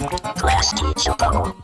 Class teacher bubble.